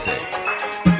say.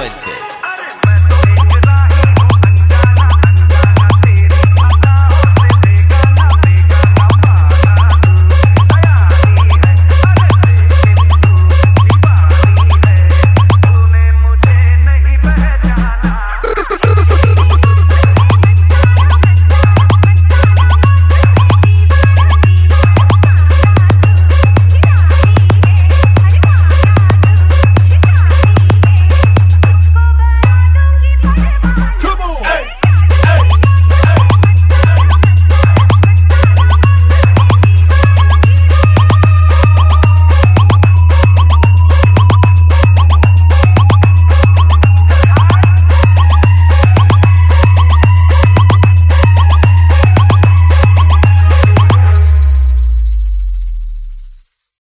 Expensive.